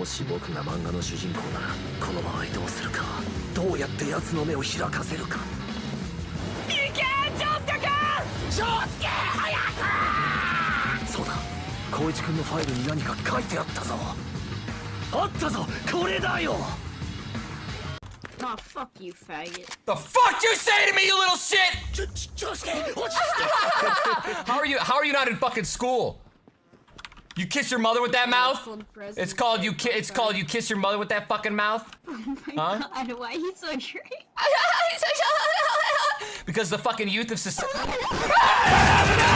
もし僕が漫画の主人公ならこの場合どうするかどうやって奴の目を開かせるかいけ長介君長介早くそうだ光一君のファイルに何か書いてあったぞあったぞこれだよ Oh, fuck you, faggot. The fuck you say to me, you little shit? ちょち長介落ち着 How are you? How are you not in fucking school? You kiss your mother with that mouth? It's called you. Ki- it's called you kiss your mother with that fucking mouth. Oh my Huh? god, why are you so great? because the fucking youth of society.